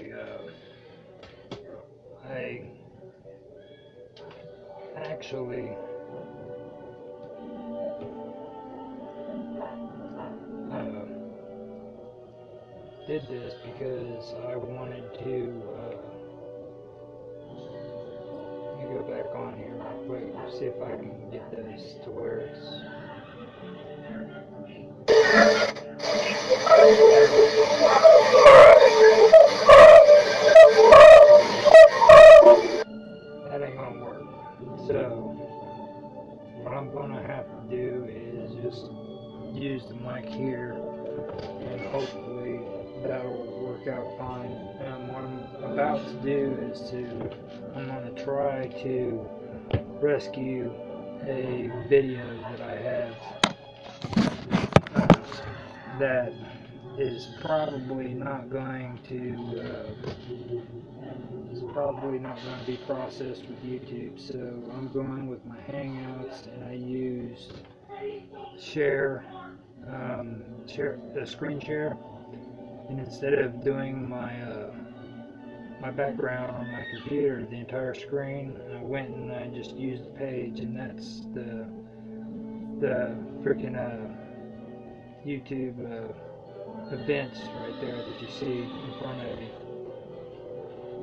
Uh, I actually uh, did this because I wanted to. Uh, let me go back on here real quick, see if I can get this to where it's. is to, I'm gonna try to rescue a video that I have uh, that is probably not going to uh, is probably not going to be processed with YouTube. So I'm going with my Hangouts, and I used share um, share the screen share, and instead of doing my uh, my background on my computer, the entire screen, I went and I just used the page, and that's the the freaking uh, YouTube uh, events right there that you see in front of you.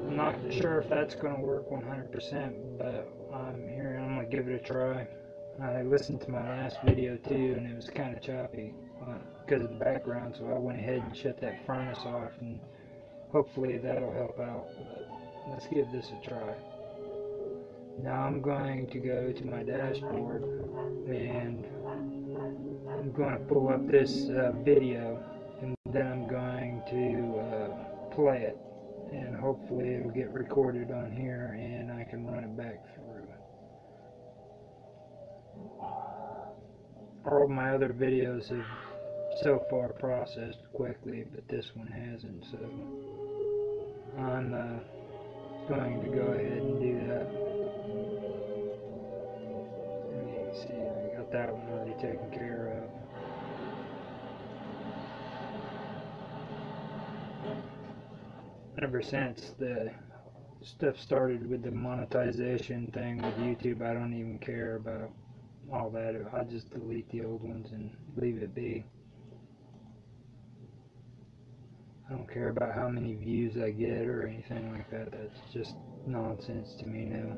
I'm not sure if that's going to work 100%, but I'm here. I'm going to give it a try. I listened to my last video too, and it was kind of choppy uh, because of the background, so I went ahead and shut that furnace off, and hopefully that'll help out. But let's give this a try. Now I'm going to go to my dashboard, and I'm going to pull up this uh, video, and then I'm going to uh, play it and hopefully it'll get recorded on here and I can run it back through. All my other videos have so far processed quickly, but this one hasn't, so I'm uh, going to go ahead and do that. Let see, I got that one already taken care of. ever since the stuff started with the monetization thing with YouTube, I don't even care about all that. I just delete the old ones and leave it be. I don't care about how many views I get or anything like that. That's just nonsense to me now.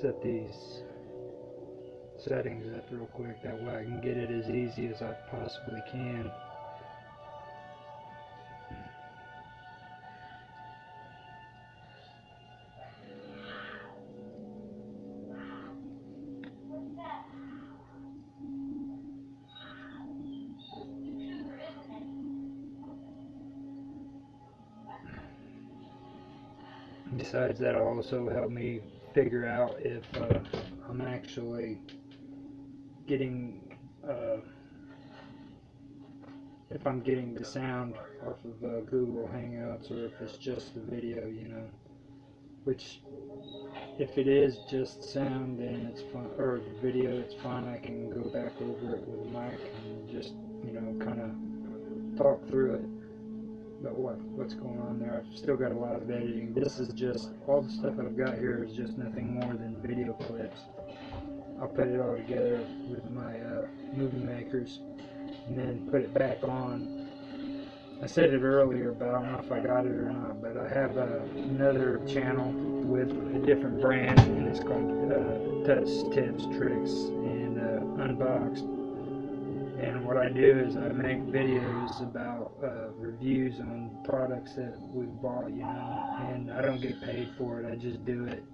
set these settings up real quick that way I can get it as easy as I possibly can. That'll also help me figure out if uh, I'm actually getting uh, if I'm getting the sound off of uh, Google Hangouts or if it's just the video, you know. Which, if it is just sound, then it's fine, or video, it's fine. I can go back over it with a mic and just, you know, kind of talk through it but what what's going on there. I've still got a lot of editing. This is just all the stuff I've got here is just nothing more than video clips. I'll put it all together with my uh, movie makers and then put it back on. I said it earlier, but I don't know if I got it or not. But I have uh, another channel with a different brand, and it's called uh, Touch Tips, Tricks, and uh, Unboxed and what I do is I make videos about uh, reviews on products that we've bought, you know, and I don't get paid for it, I just do it.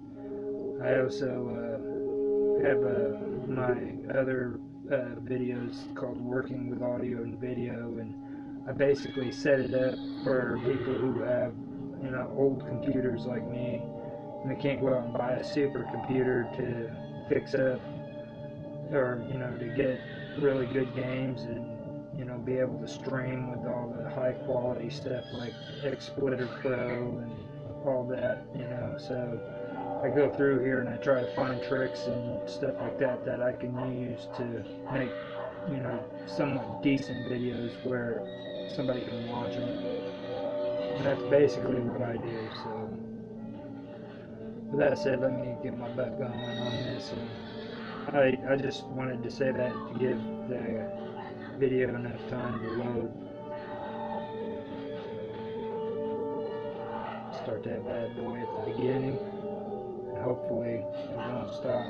I also uh, have uh, my other uh, videos called Working with Audio and Video, and I basically set it up for people who have, you know, old computers like me, and they can't go out and buy a supercomputer to fix up, or, you know, to get really good games and you know be able to stream with all the high quality stuff like Xsplitter Pro and all that. You know, so I go through here and I try to find tricks and stuff like that that I can use to make you know somewhat decent videos where somebody can watch them. And that's basically what I do. So. With that said, let me get my butt going on this. And I, I just wanted to say that to give the video enough time to load. Start that bad boy at the beginning. And hopefully it won't stop.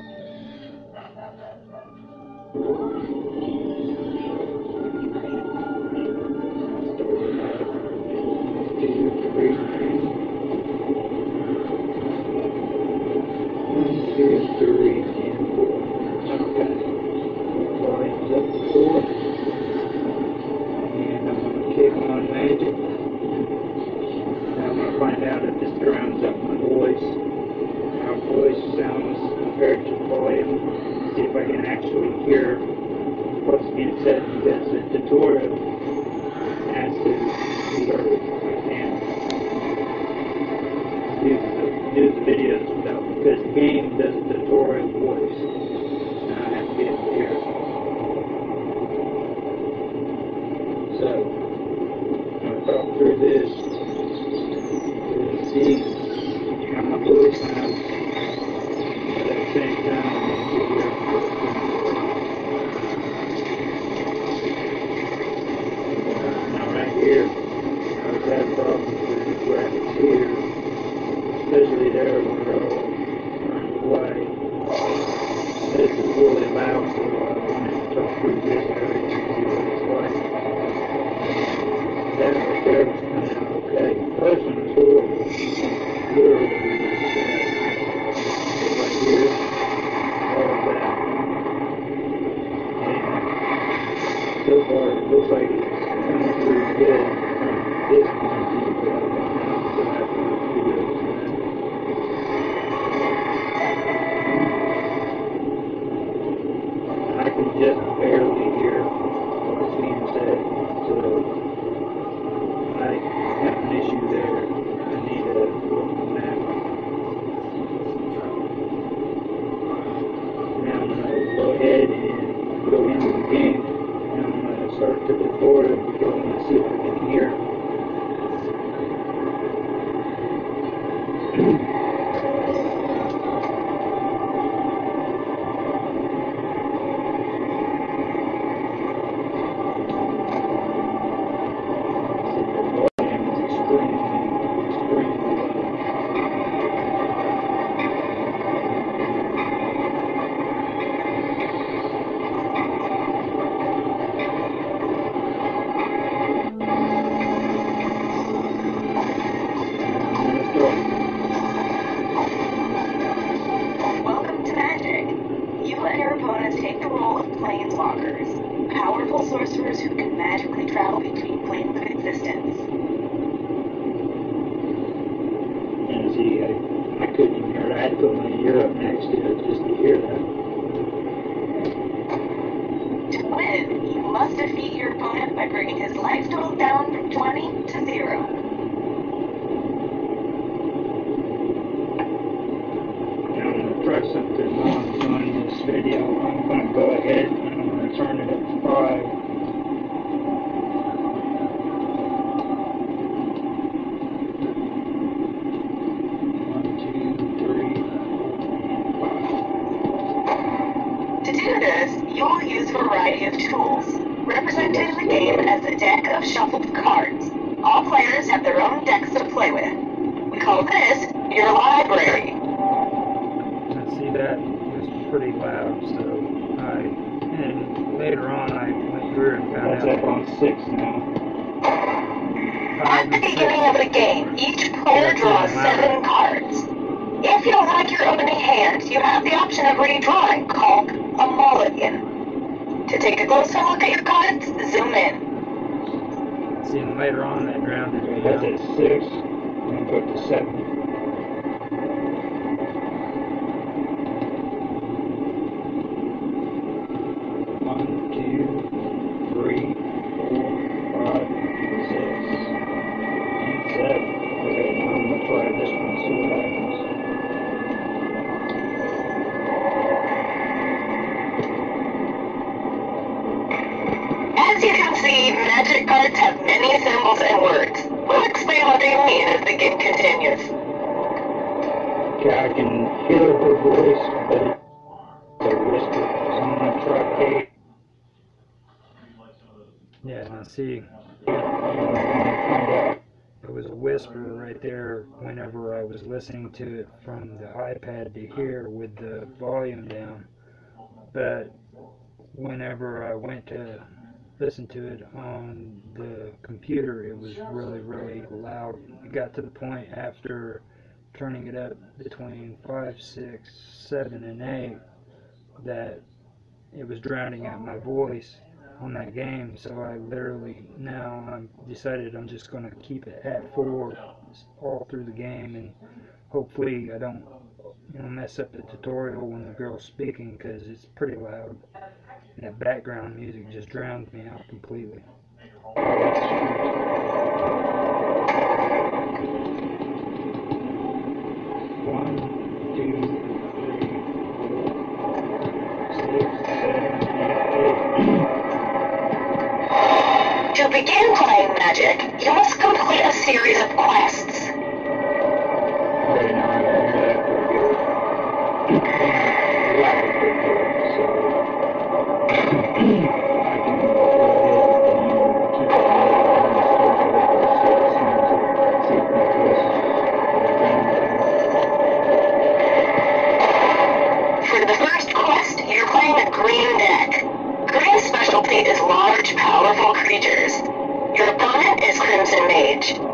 From the iPad to here with the volume down. But whenever I went to listen to it on the computer, it was really, really loud. It got to the point after turning it up between 5, 6, 7, and 8 that it was drowning out my voice on that game. So I literally now I'm decided I'm just going to keep it at 4 all through the game and hopefully I don't you know mess up the tutorial when the girl's speaking because it's pretty loud. And that background music just drowns me out completely. One, two, three, four, six, seven, eight, To begin playing Magic, you must complete a series of quests. Creatures. Your opponent is Crimson Mage.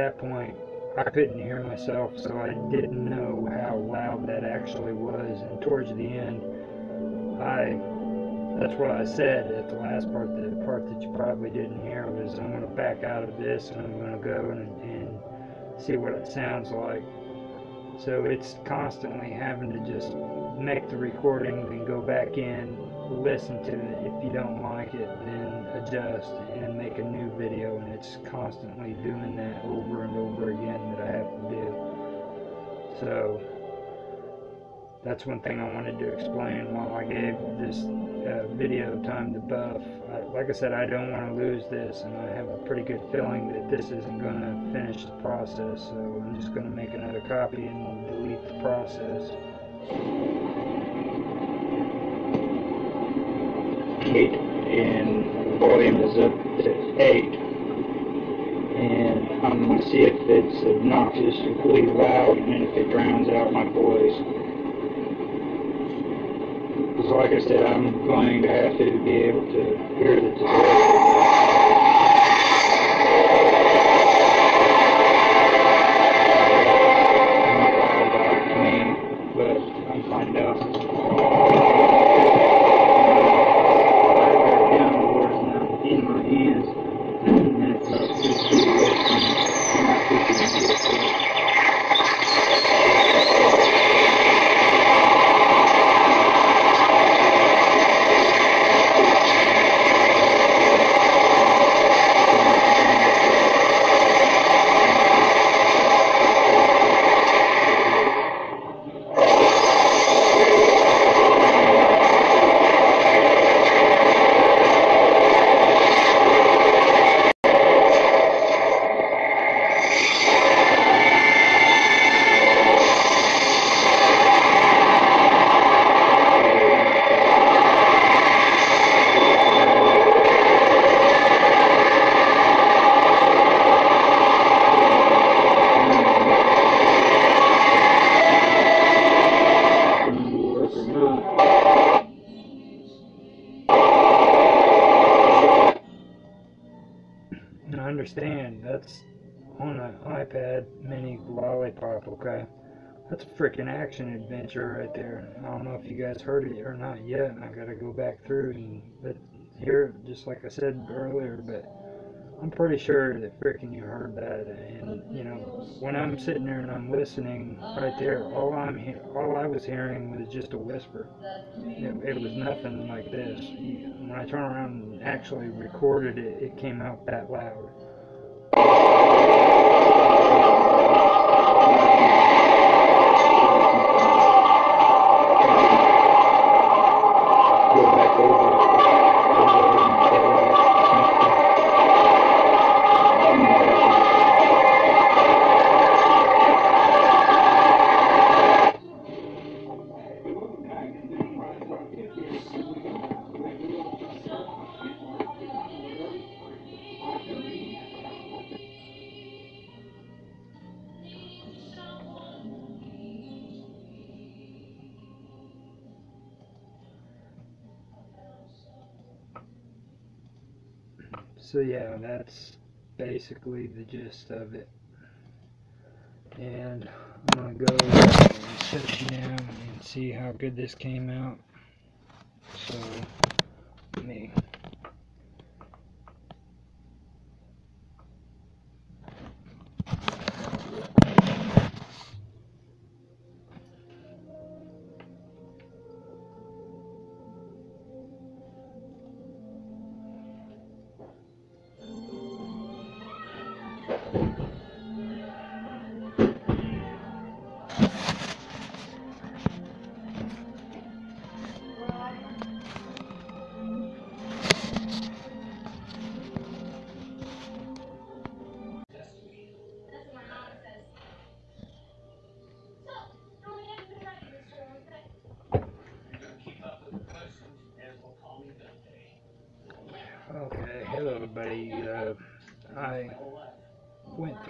That point I couldn't hear myself so I didn't know how loud that actually was and towards the end I that's what I said at the last part the part that you probably didn't hear was I'm gonna back out of this and I'm gonna go and, and see what it sounds like. So it's constantly having to just make the recording and go back in, listen to it. If you don't like it, then adjust and make a new video. And it's constantly doing that over and over again that I have to do. So that's one thing I wanted to explain while I gave this uh, video time to buff. I, like I said, I don't want to lose this, and I have a pretty good feeling that this isn't going to finish the process. So I'm just going to make another copy and delete the process. And volume is up to eight. And I'm gonna see if it's obnoxious, obnoxiously loud and if it drowns out my voice. Because like I said, I'm going to have to be able to hear the tutorial. I understand that's on an iPad mini lollipop, okay? That's a freaking action adventure right there. I don't know if you guys heard it or not yet. I gotta go back through and but here, just like I said earlier, but I'm pretty sure that freaking you heard that, and you know, when I'm sitting there and I'm listening right there, all I'm he- all I was hearing was just a whisper. It, it was nothing like this. When I turned around and actually recorded it, it came out that loud. Gist of it. And I'm gonna go and set down and see how good this came out.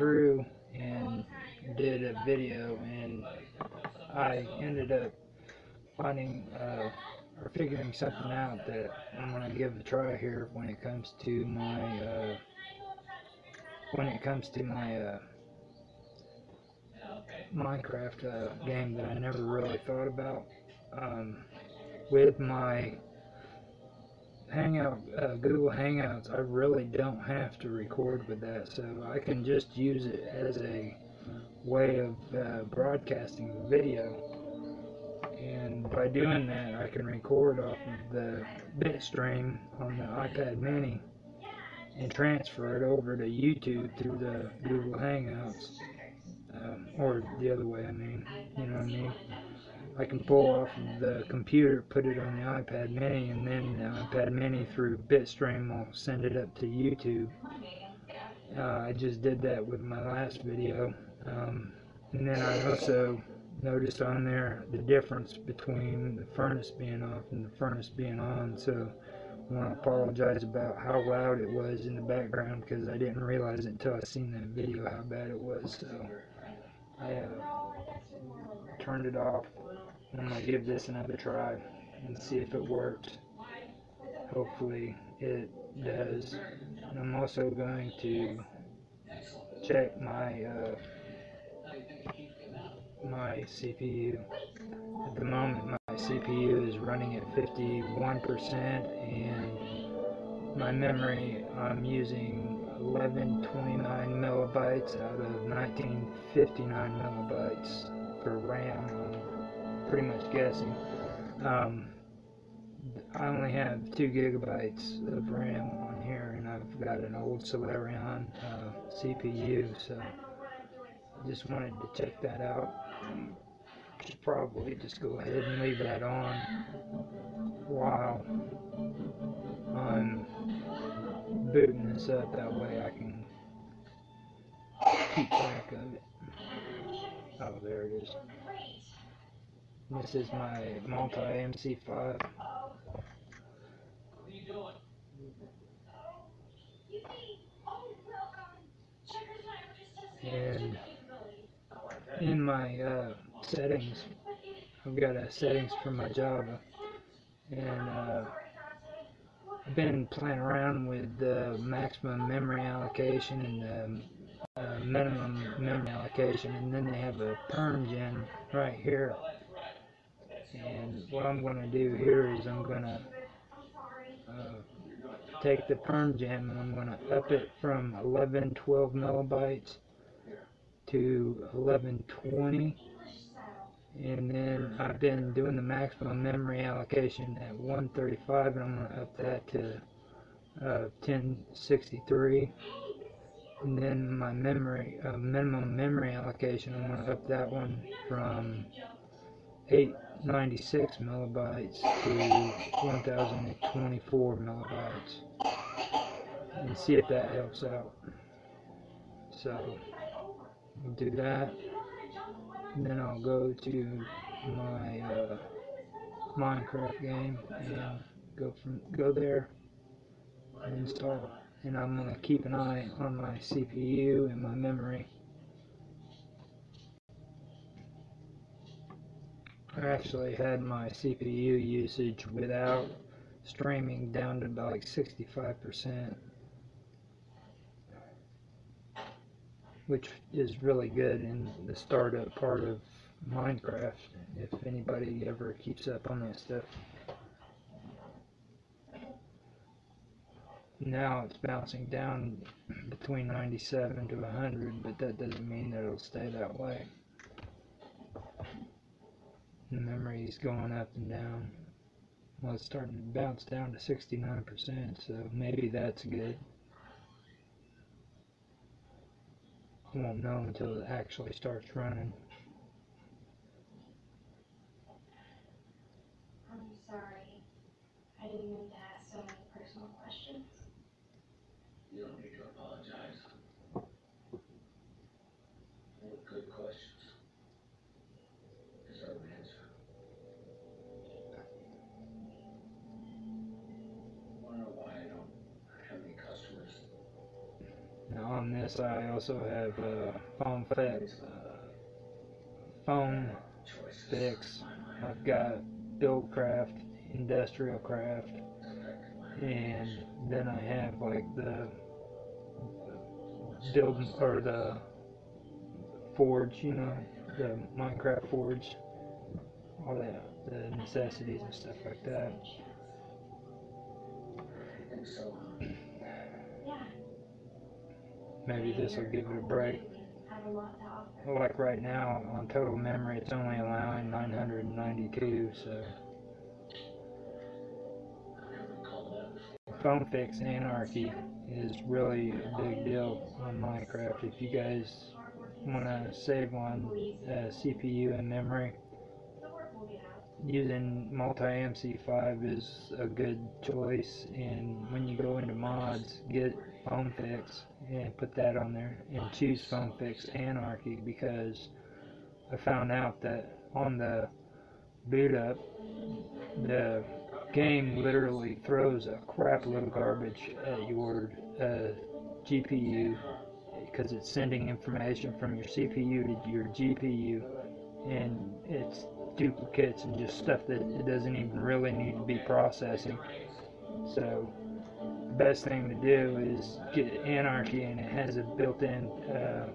Through and did a video, and I ended up finding uh, or figuring something out that I'm gonna give a try here when it comes to my uh, when it comes to my uh, Minecraft uh, game that I never really thought about. Um, with my Hangout, uh, Google Hangouts, I really don't have to record with that, so I can just use it as a way of uh, broadcasting the video. And by doing that, I can record off of the bitstream on the iPad mini and transfer it over to YouTube through the Google Hangouts. Um, or the other way, I mean, you know what I mean? I can pull off the computer, put it on the iPad mini, and then the iPad mini through Bitstream will send it up to YouTube. Uh, I just did that with my last video. Um, and then I also noticed on there the difference between the furnace being off and the furnace being on. So I want to apologize about how loud it was in the background because I didn't realize until I seen that video how bad it was. So I uh, turned it off. I'm gonna give this another try and see if it works. Hopefully it does. And I'm also going to check my uh, my CPU. At the moment, my CPU is running at 51%, and my memory I'm using 1129 megabytes out of 1959 megabytes for RAM. Pretty much guessing. Um, I only have two gigabytes of RAM on here, and I've got an old Celeron uh, CPU, so I just wanted to check that out. Should probably just go ahead and leave that on while I'm booting this up. That way I can keep track of it. Oh, there it is. This is my multi MC5. And in my uh, settings, I've got a settings for my Java, and uh, I've been playing around with the maximum memory allocation and the uh, minimum memory allocation, and then they have a perm gen right here. And what I'm going to do here is I'm going to uh, take the Perm Gen and I'm gonna up it from 1112 millibytes to 1120 and then I've been doing the maximum memory allocation at 135 and I'm gonna up that to uh, 1063 and then my memory uh, minimum memory allocation I'm gonna up that one from 896 millibytes to 1024 millibytes and see if that helps out. So we'll do that. And then I'll go to my uh, Minecraft game and go from go there and install and I'm gonna keep an eye on my CPU and my memory I actually had my CPU usage without streaming down to like 65% which is really good in the startup part of Minecraft if anybody ever keeps up on that stuff. Now it's bouncing down between 97 to 100, but that doesn't mean that it'll stay that way. The memory is going up and down. Well, it's starting to bounce down to 69%, so maybe that's good. I won't know until it actually starts running. I'm sorry. I didn't mean to ask so many personal questions. You don't need to apologize. They were good questions. Deserve an answer. Wanna know why I don't have any customers? Now this, I also have uh, FoamFix, uh, phone fix. I've got buildcraft, industrial craft, and then I have like the build or the forge, you know, the Minecraft forge, all that, the necessities and stuff like that. I think so. Yeah. Maybe this will give it a break. Like right now, on total memory, it's only allowing 992, so. FoamFix anarchy is really a big deal on Minecraft. If you guys want to save on uh, CPU and memory, using multi MC5 is a good choice. And when you go into mods, get FoamFix. And put that on there. And choose FoamFix anarchy because I found out that on the boot up, the game literally throws a crap load of garbage at your uh, GPU because it's sending information from your CPU to your GPU and it's duplicates and just stuff that it doesn't even really need to be processing. So best thing to do is get Anarchy and it has a built-in uh,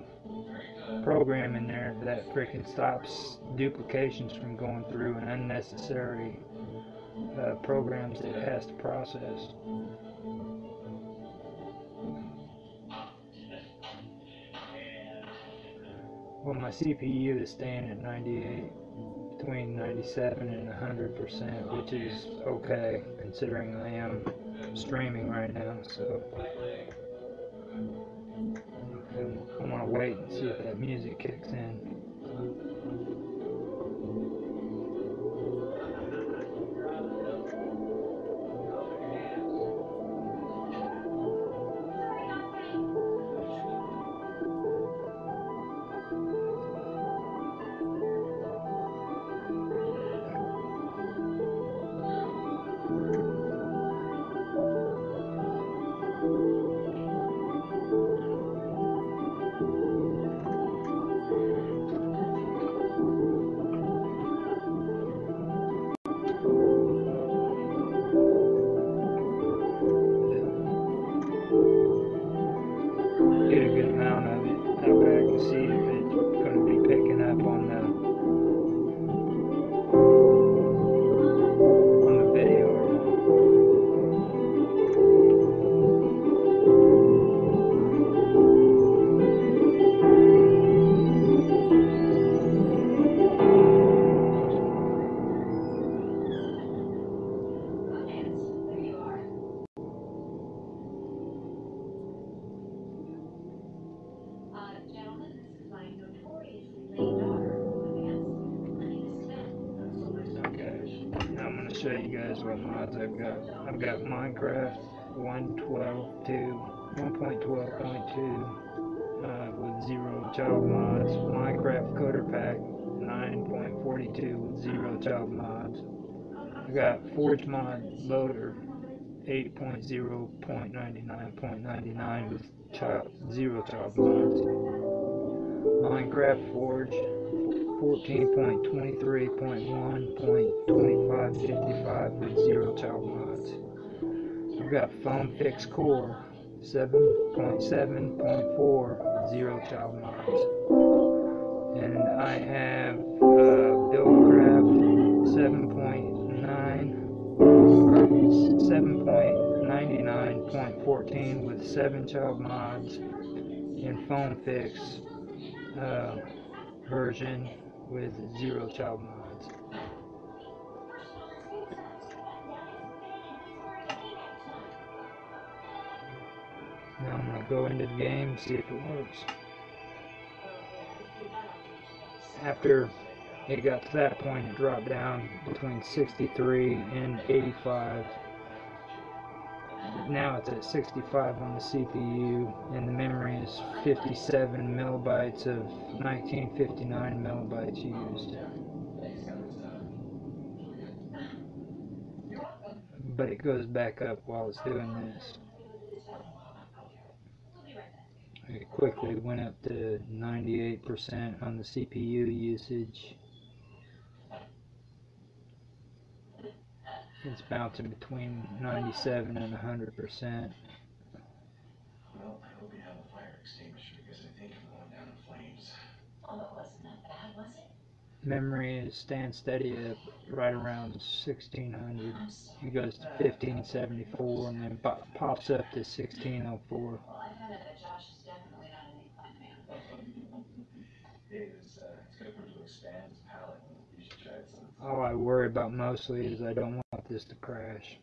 program in there that freaking stops duplications from going through and unnecessary uh, programs that it has to process. Well, my CPU is staying at 98, between 97 and 100 percent, which is okay considering I am streaming right now. So I want to wait and see if that music kicks in. Got Forge Mod Loader 8.0.99.99 with child, zero child mods. Minecraft Forge 14.23.1.2555 with zero child mods. I've got FoamFix Core 7.7.4 with zero child mods. And I have uh, Buildcraft 7.9 7.99.14 with seven child mods and FoamFix uh, version with zero child mods. Now I'm gonna go into the game and see if it works. After it got to that point, it dropped down between 63 and 85. Now it's at 65 on the CPU, and the memory is 57 millibytes of 1959 millibytes used. But it goes back up while it's doing this. It quickly went up to 98% on the CPU usage. It's bouncing between 97 and 100%. Well, I hope you have a fire extinguisher because I think I'm going down in flames. Oh, it wasn't that bad, was it? Memory is staying steady at right around 1600. I'm. It goes to 1574 and then pops up to 1604. Well, I found out that Josh is definitely not an eggplant man. It is, uh, it's good for him to expand his palate. You should try it some. All I worry about mostly is I don't want this to crash.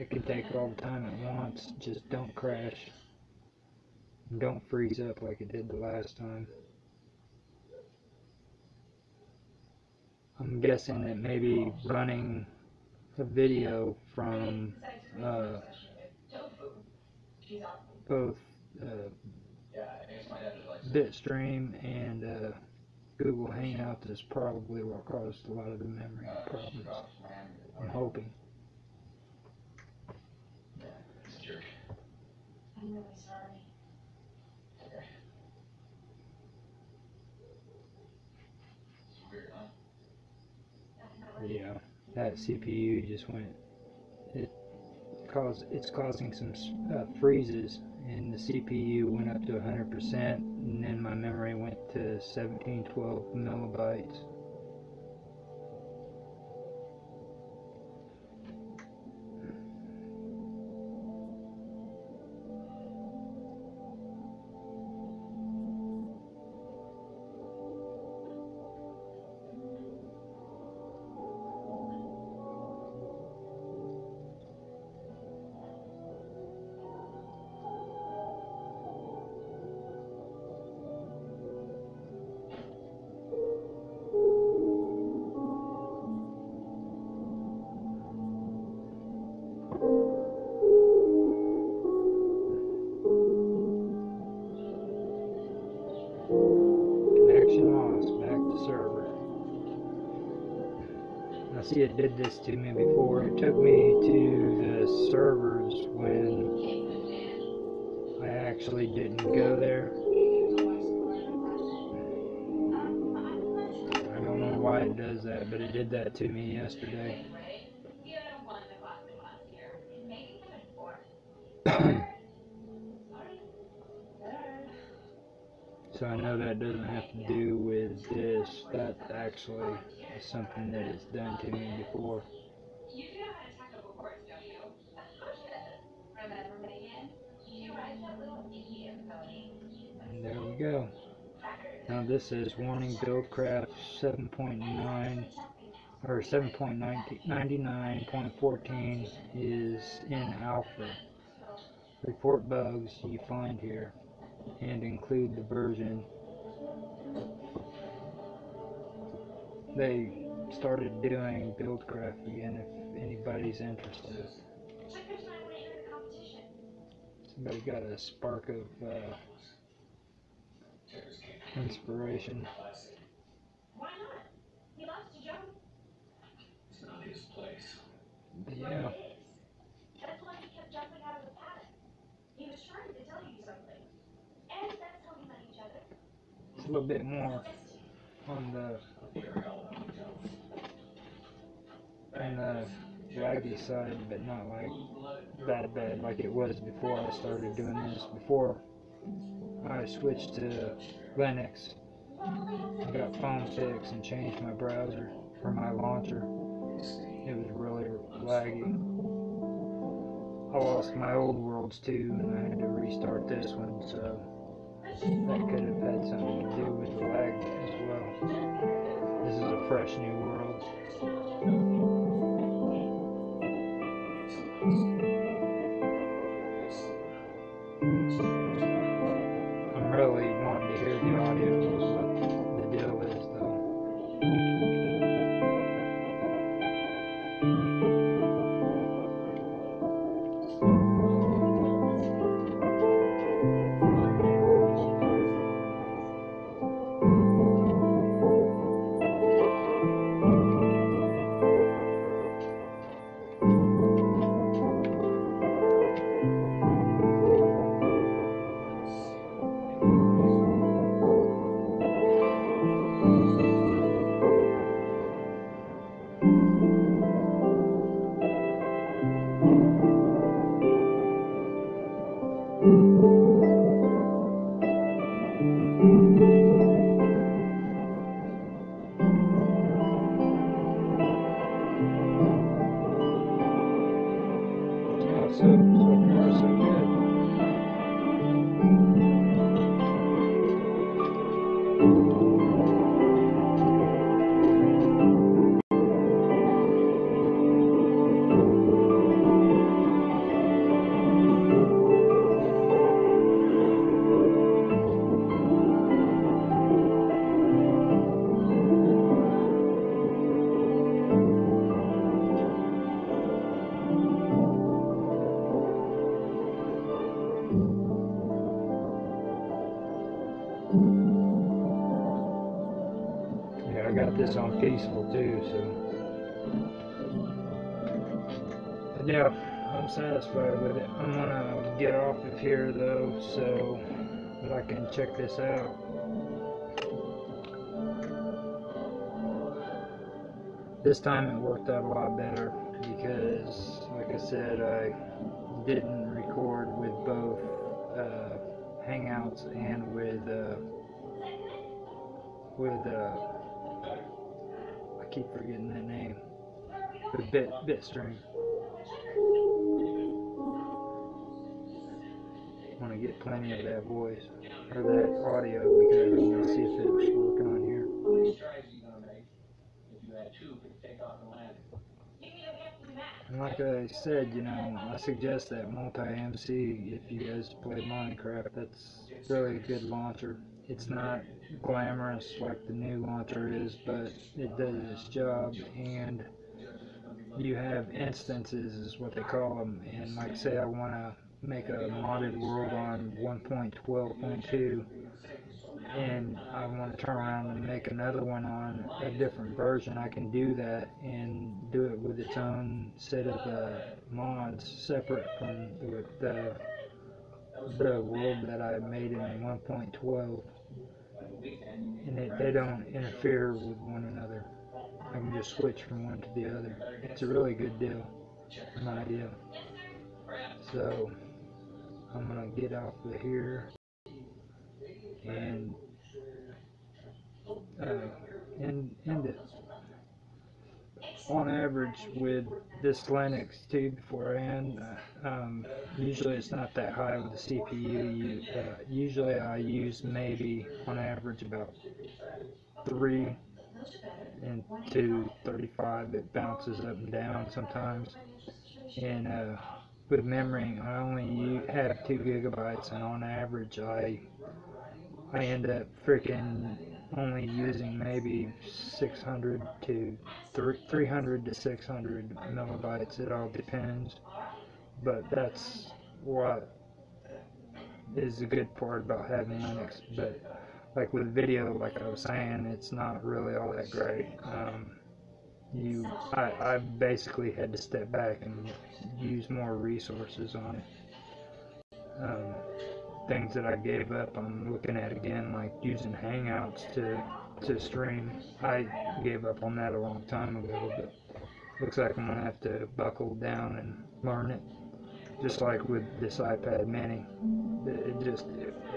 It can take all the time it wants, just don't crash. And Don't freeze up like it did the last time. I'm guessing that maybe running a video from uh, both uh. Bitstream and uh, Google Hangouts is probably what caused a lot of the memory problems. I'm hoping. I'm really sorry. Okay. It's weird, huh? Yeah, that CPU just went. It caused. It's causing some uh, freezes, and the CPU went up to 100%, and then my memory went to 1712 millibytes. It did this to me before. It took me to the servers when I actually didn't go there. I don't know why it does that, but it did that to me yesterday. So I know that doesn't have to do with this. That actually something that has done to me before. And there we go. Now this is warning Buildcraft 7.9 or 7.99.14 is in alpha. Report bugs you find here and include the version. They started doing Buildcraft again if anybody's interested. Check there's not want to enter the competition. Somebody got a spark of uh, inspiration. Why not? He loves to jump. It's not his place. But Well, yeah, it is. That's why he kept jumping out of the paddock. He was trying to tell you something. And that's how we met each other. it's a little bit more on the on the uh, laggy side, but not like that bad like it was before I started doing this. Before I switched to Linux, I got FoamFix and changed my browser for my launcher. It was really laggy. I lost my old worlds too, and I had to restart this one, so that could have had something to do with the lag as well. This is a fresh new world. Peaceful too, so. But yeah, I'm satisfied with it. I'm gonna get off of here though, so that I can check this out. This time it worked out a lot better because, like I said, I didn't record with both uh, Hangouts and with uh, with uh, keep forgetting that name. With Bit Bitstream. Want to get plenty of that voice or that audio because I want to see if it's working on here. And like I said, you know, I suggest that MultiMC if you guys play Minecraft. That's really a good launcher. It's not glamorous like the new launcher is, but it does its job. And you have instances, is what they call them. And like say, I want to make a modded world on 1.12.2, and I want to turn around and make another one on a different version, I can do that and do it with its own set of uh, mods separate from the, the the world that I made in 1.12, and they, they don't interfere with one another. I can just switch from one to the other. It's a really good deal, my idea. So I'm gonna get off of here and uh. On average, with this Linux too, before I end, uh, um, usually it's not that high with the CPU. You, uh, usually I use maybe on average about three and two thirty-five. It bounces up and down sometimes. And uh, with memory, I only have two gigabytes, and on average, I I end up freaking only using maybe 600 to 300 to 600 millibytes. It all depends. But that's what is the good part about having Linux. But like with video, like I was saying, it's not really all that great. Um, you, I, I basically had to step back and use more resources on it. Um, things that I gave up, I'm looking at again, like using Hangouts to to stream. I gave up on that a long time ago, but looks like I'm gonna have to buckle down and learn it. Just like with this iPad Mini, it it just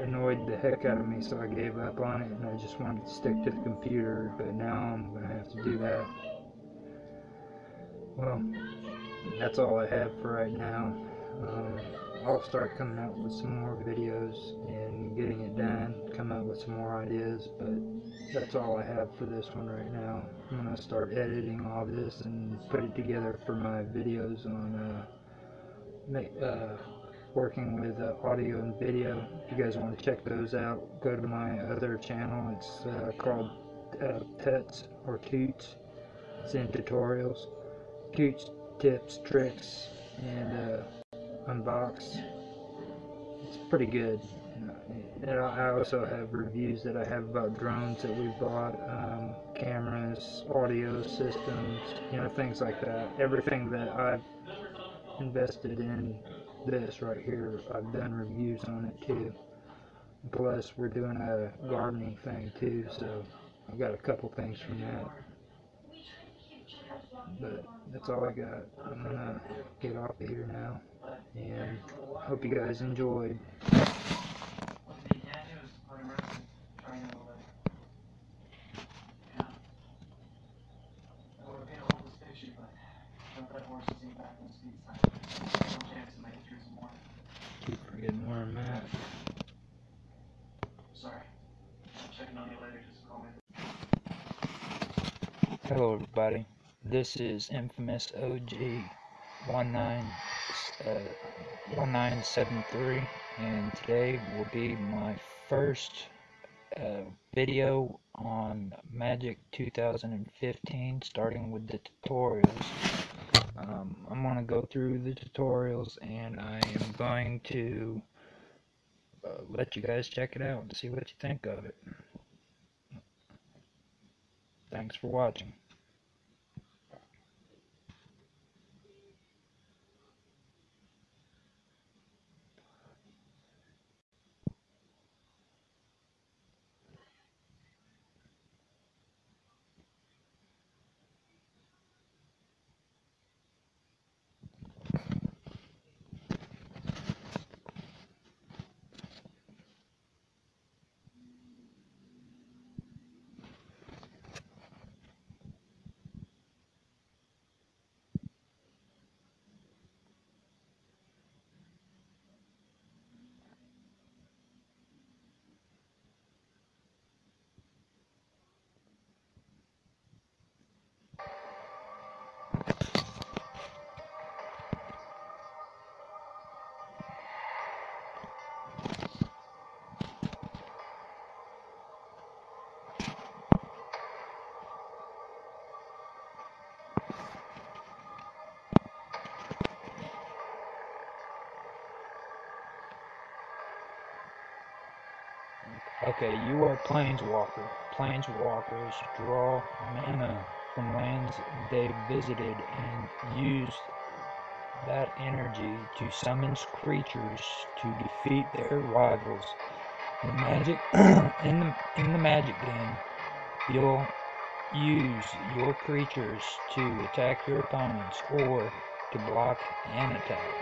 annoyed the heck out of me, so I gave up on it, and I just wanted to stick to the computer. But now I'm gonna have to do that. Well, that's all I have for right now. Um, I'll start coming out with some more videos and getting it done, come out with some more ideas, but that's all I have for this one right now. I'm gonna start editing all this and put it together for my videos on uh, uh, working with uh, audio and video. If you guys want to check those out, go to my other channel. It's uh, called uh, Pets or Toots. It's in tutorials, Toots tips, tricks, and uh, unbox. It's pretty good. And I also have reviews that I have about drones that we've bought, um, cameras, audio systems, you know, things like that. Everything that I've invested in this right here, I've done reviews on it too. Plus, we're doing a gardening thing too, so I've got a couple things from that. But that's all I got. I'm gonna get off of here now, and hope you guys enjoyed. Keep forgetting where I'm at. Sorry. Checking on you later, just call me. Hello, everybody. This is Infamous OG 19, uh, 1973, and today will be my first uh, video on Magic 2015, starting with the tutorials. Um, I'm going to go through the tutorials, and I am going to uh, let you guys check it out and see what you think of it. Thanks for watching. Okay, you are Planeswalker. Planeswalkers draw mana from lands they visited and use that energy to summon creatures to defeat their rivals. In the magic, in the in the magic game, you'll use your creatures to attack your opponents or to block an attack.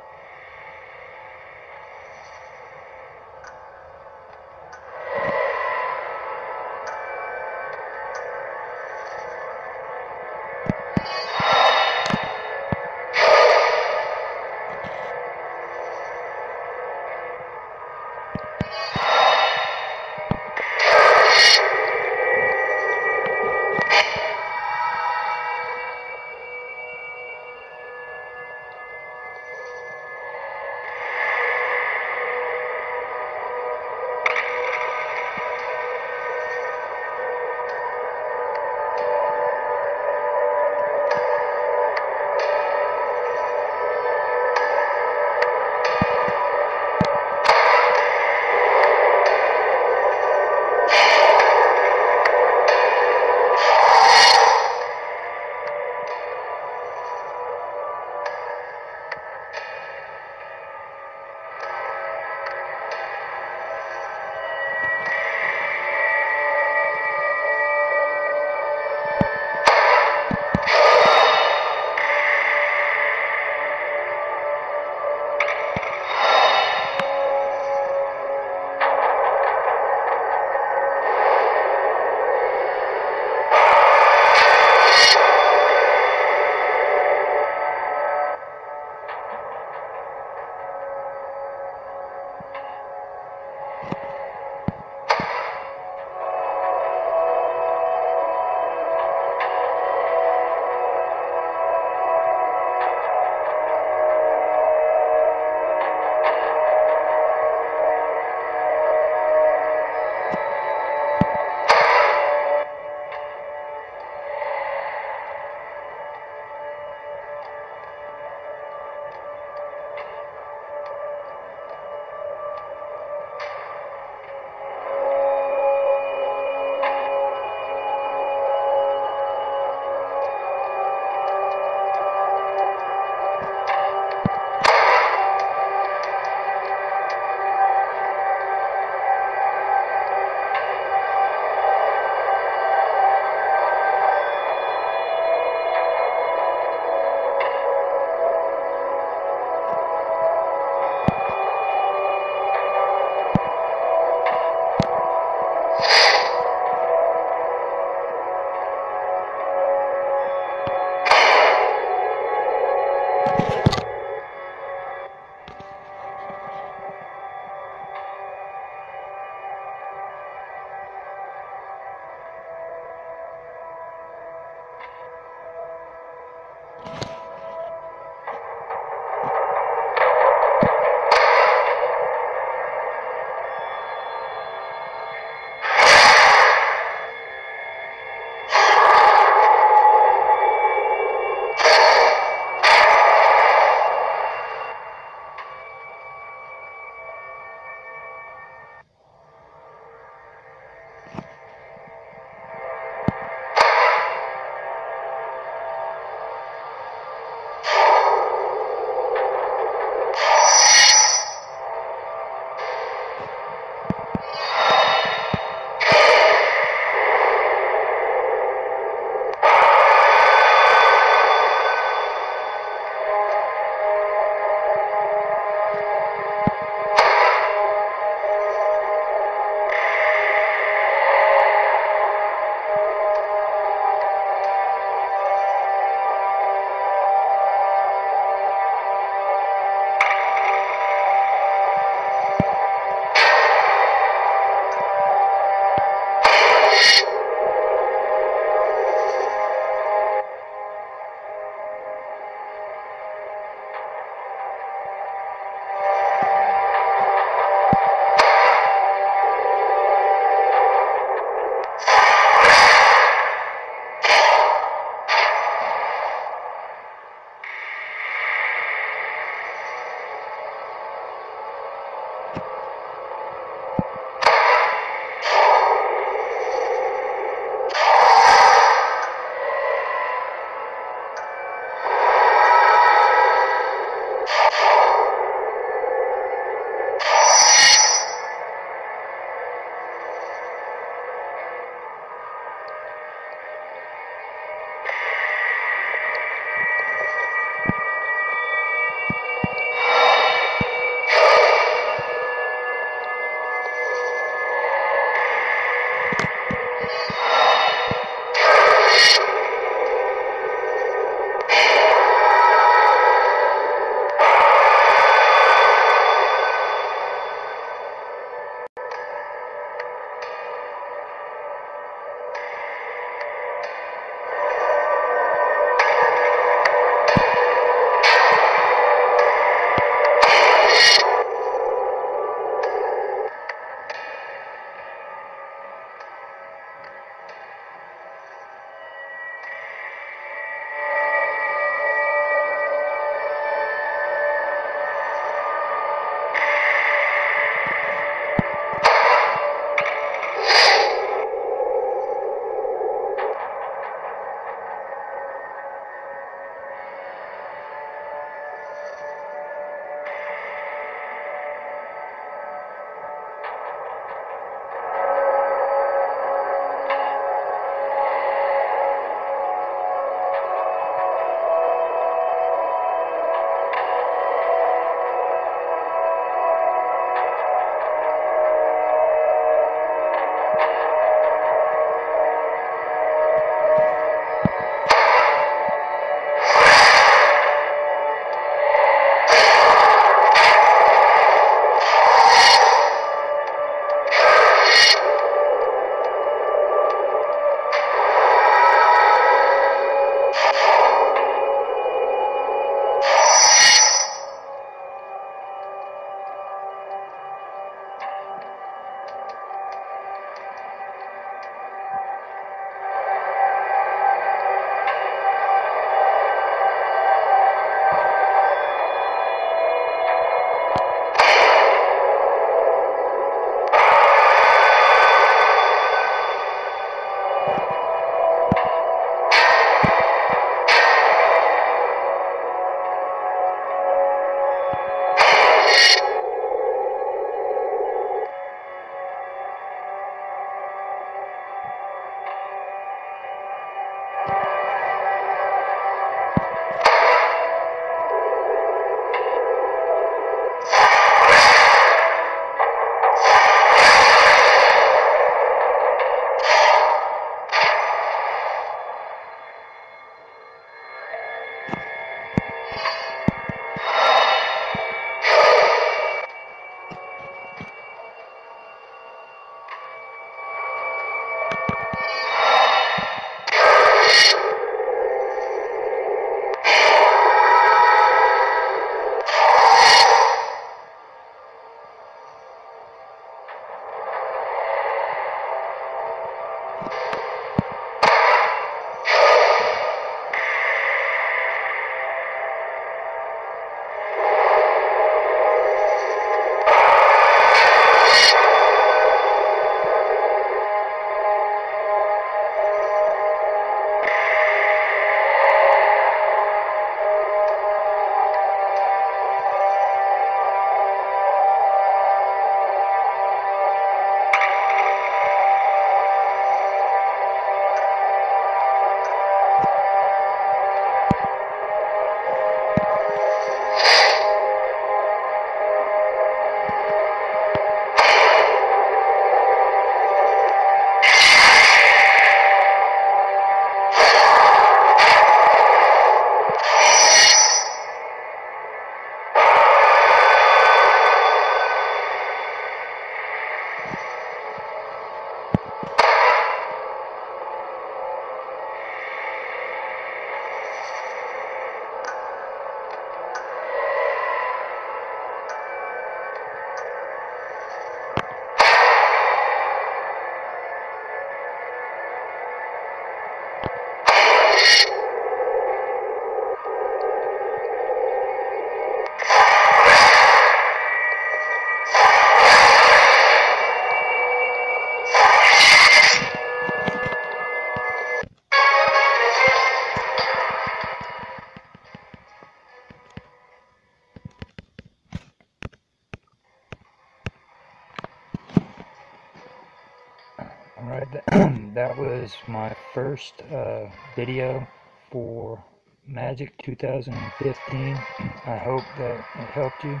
Was my first uh, video for Magic 2015. I hope that it helped you.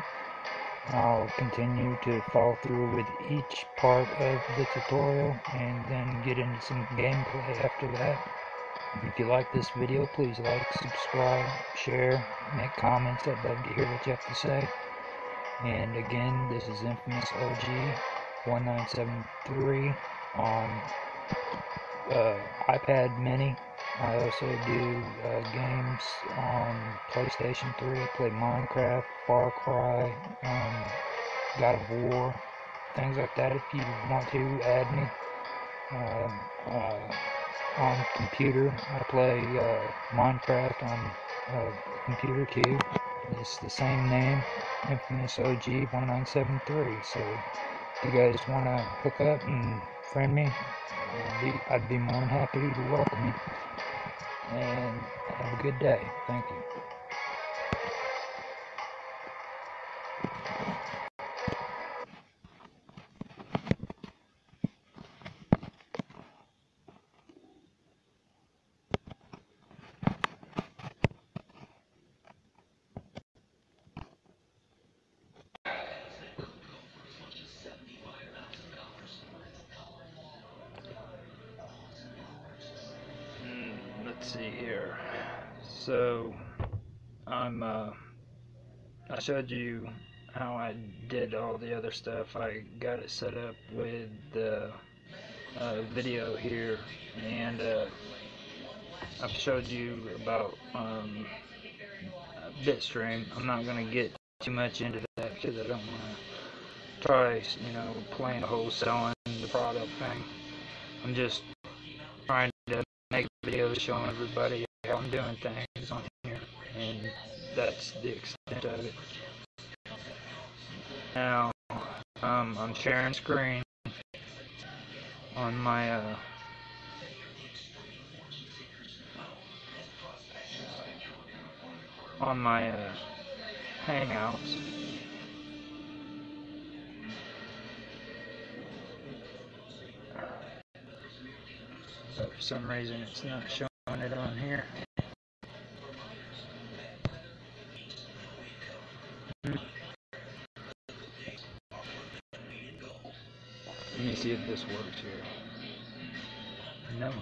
I'll continue to follow through with each part of the tutorial and then get into some gameplay after that. If you like this video, please like, subscribe, share, make comments. I'd love to hear what you have to say. And again, this is Infamous OG 1973 on uh, iPad Mini. I also do uh, games on PlayStation 3. I play Minecraft, Far Cry, um, God of War, things like that. If you want to add me um, uh, on computer, I play uh, Minecraft on uh, computer too. It's the same name, Infamous OG 1973. So if you guys want to hook up and friend me, I'd be more than happy to welcome you. And have a good day. Thank you. Let's see here. So, I'm, uh, I showed you how I did all the other stuff. I got it set up with the uh, video here, and uh, I've showed you about um, Bitstream. I'm not to get too much into that because I don't want to try, you know, playing the whole selling the product thing. I'm just videos showing everybody how I'm doing things on here, and that's the extent of it. Now, um, I'm sharing screen on my uh, on my uh, Hangouts. But for some reason, it's not showing it on here. Let me see if this works here. No.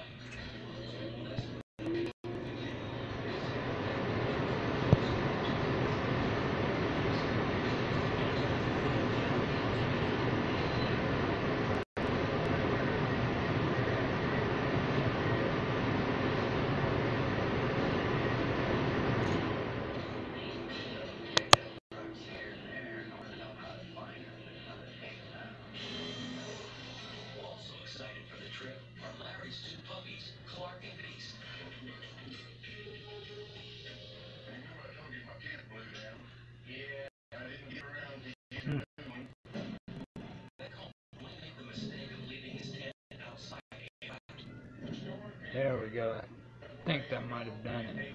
There we go. I think that might have done it.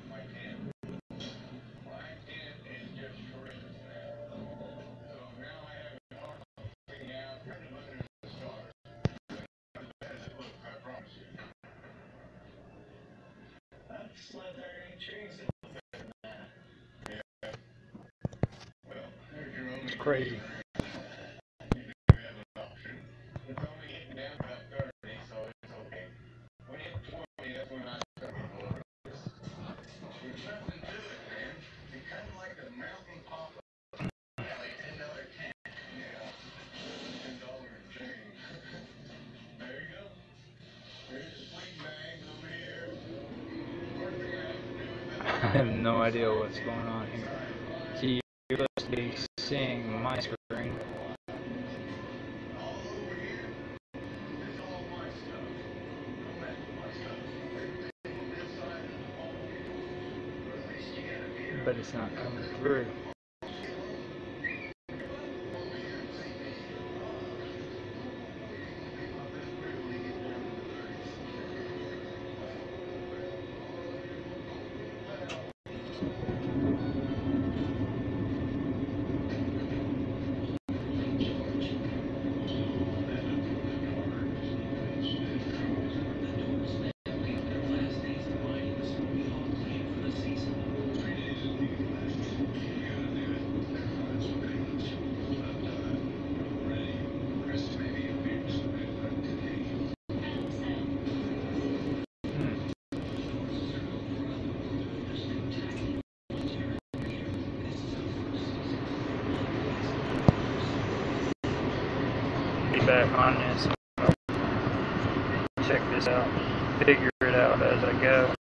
It's crazy. Have no idea what's going on back on this. Check this out. Figure it out as I go.